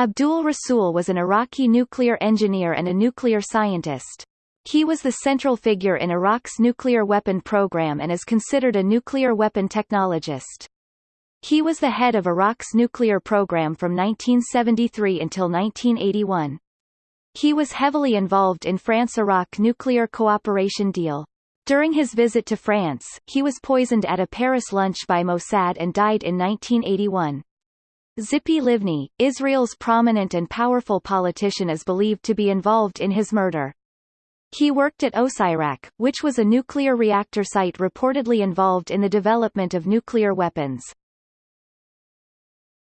Abdul Rasul was an Iraqi nuclear engineer and a nuclear scientist. He was the central figure in Iraq's nuclear weapon program and is considered a nuclear weapon technologist. He was the head of Iraq's nuclear program from 1973 until 1981. He was heavily involved in France-Iraq nuclear cooperation deal. During his visit to France, he was poisoned at a Paris lunch by Mossad and died in 1981. Tzipi Livni, Israel's prominent and powerful politician is believed to be involved in his murder. He worked at Osirak, which was a nuclear reactor site reportedly involved in the development of nuclear weapons.